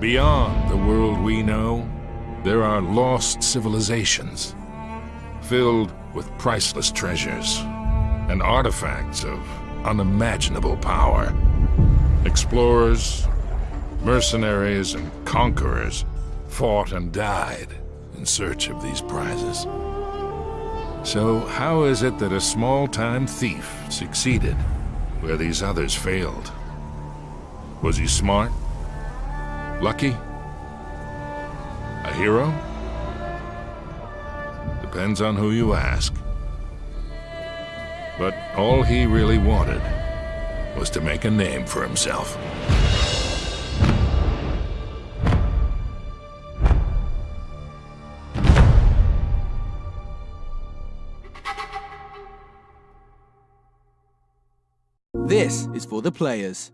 Beyond the world we know, there are lost civilizations, filled with priceless treasures and artifacts of unimaginable power. Explorers, mercenaries, and conquerors fought and died in search of these prizes. So how is it that a small-time thief succeeded where these others failed? Was he smart? Lucky? A hero? Depends on who you ask. But all he really wanted was to make a name for himself. This is for the players.